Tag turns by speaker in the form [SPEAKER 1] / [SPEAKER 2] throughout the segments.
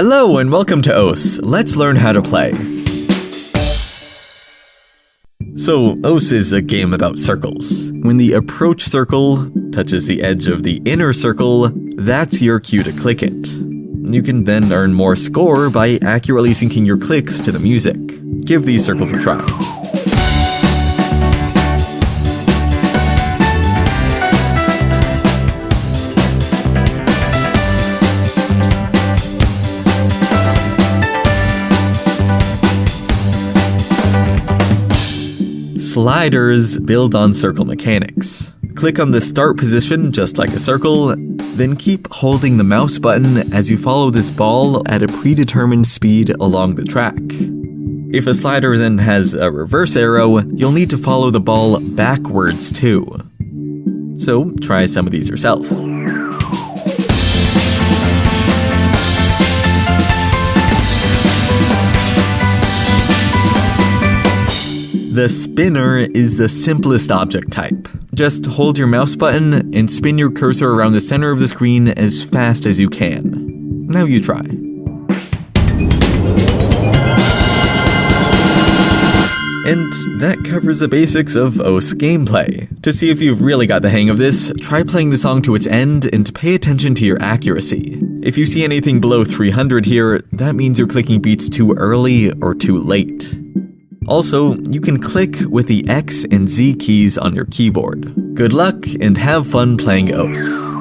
[SPEAKER 1] Hello and welcome to OS. Let's learn how to play. So, osu! is a game about circles. When the approach circle touches the edge of the inner circle, that's your cue to click it. You can then earn more score by accurately syncing your clicks to the music. Give these circles a try. Sliders build on circle mechanics. Click on the start position just like a circle, then keep holding the mouse button as you follow this ball at a predetermined speed along the track. If a slider then has a reverse arrow, you'll need to follow the ball backwards too. So try some of these yourself. The spinner is the simplest object type. Just hold your mouse button and spin your cursor around the center of the screen as fast as you can. Now you try. And that covers the basics of osu! gameplay. To see if you've really got the hang of this, try playing the song to its end and pay attention to your accuracy. If you see anything below 300 here, that means you're clicking beats too early or too late. Also, you can click with the X and Z keys on your keyboard. Good luck and have fun playing OS.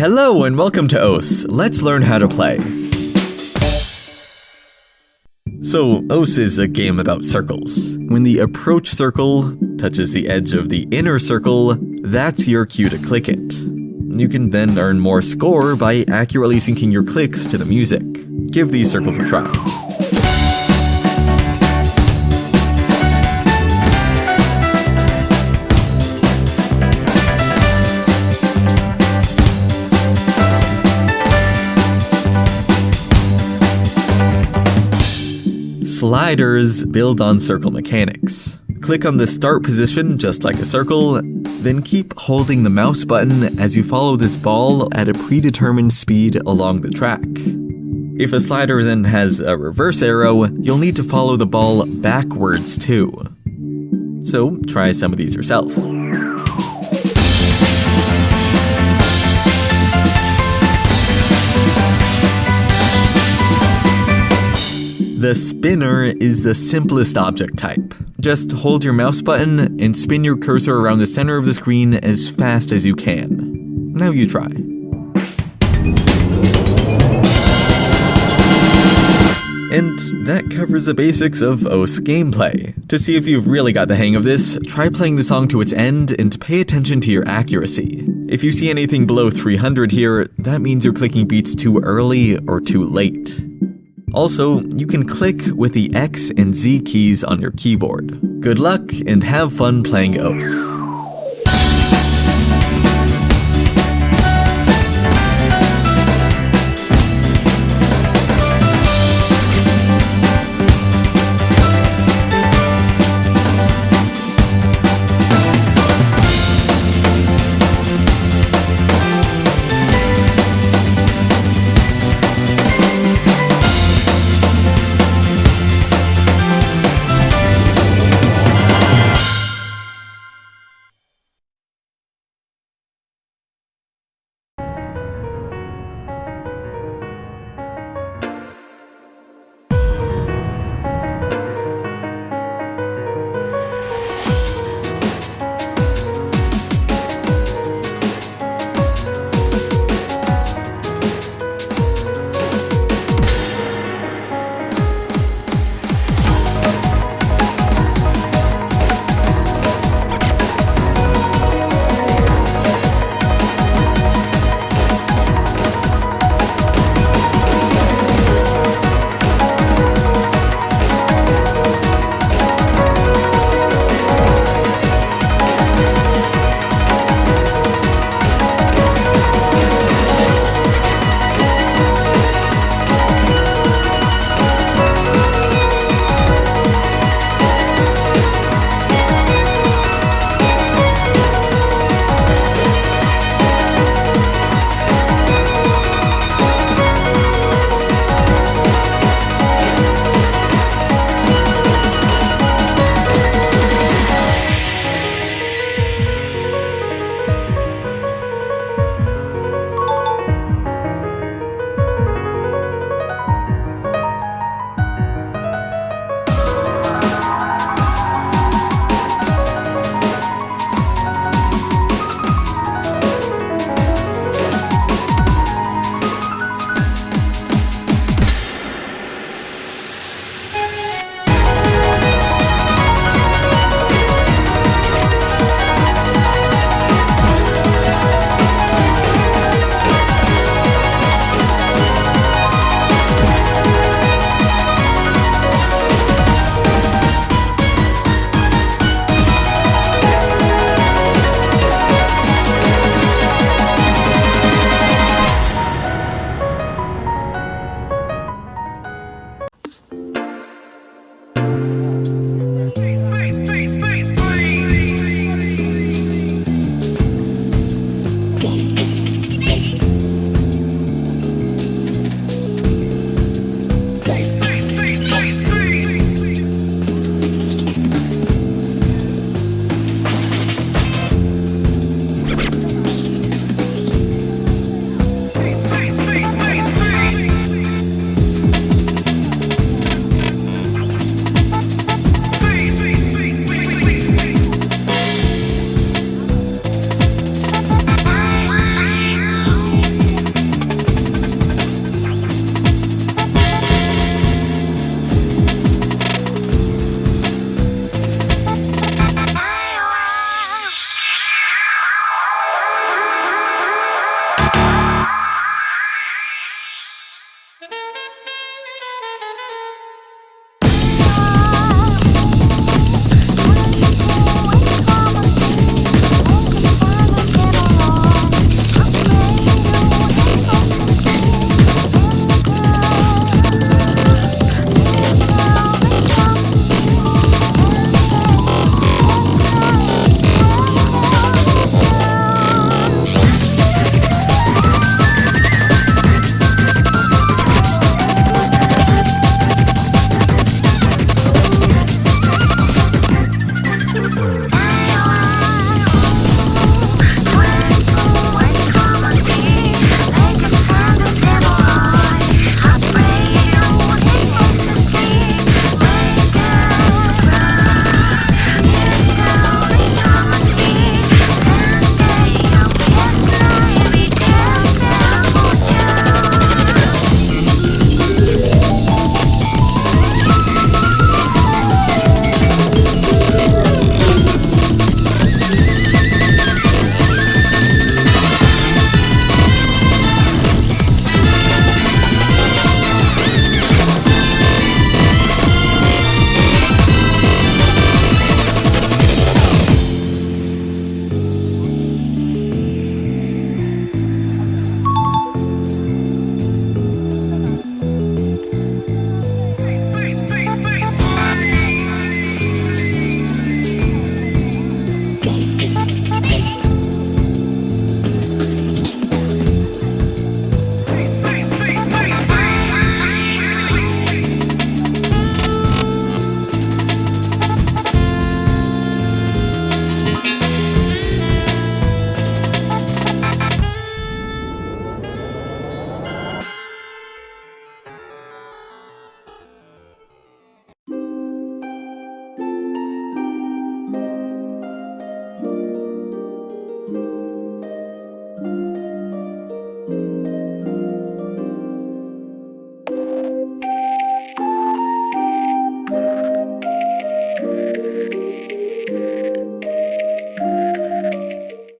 [SPEAKER 1] Hello and welcome to OS. Let's learn how to play. So, osu! is a game about circles. When the approach circle touches the edge of the inner circle, that's your cue to click it. You can then earn more score by accurately syncing your clicks to the music. Give these circles a try. Sliders build on circle mechanics. Click on the start position just like a circle, then keep holding the mouse button as you follow this ball at a predetermined speed along the track. If a slider then has a reverse arrow, you'll need to follow the ball backwards too. So try some of these yourself. The spinner is the simplest object type. Just hold your mouse button and spin your cursor around the center of the screen as fast as you can. Now you try. And that covers the basics of osu! gameplay. To see if you've really got the hang of this, try playing the song to its end and pay attention to your accuracy. If you see anything below 300 here, that means you're clicking beats too early or too late. Also, you can click with the X and Z keys on your keyboard. Good luck and have fun playing OS.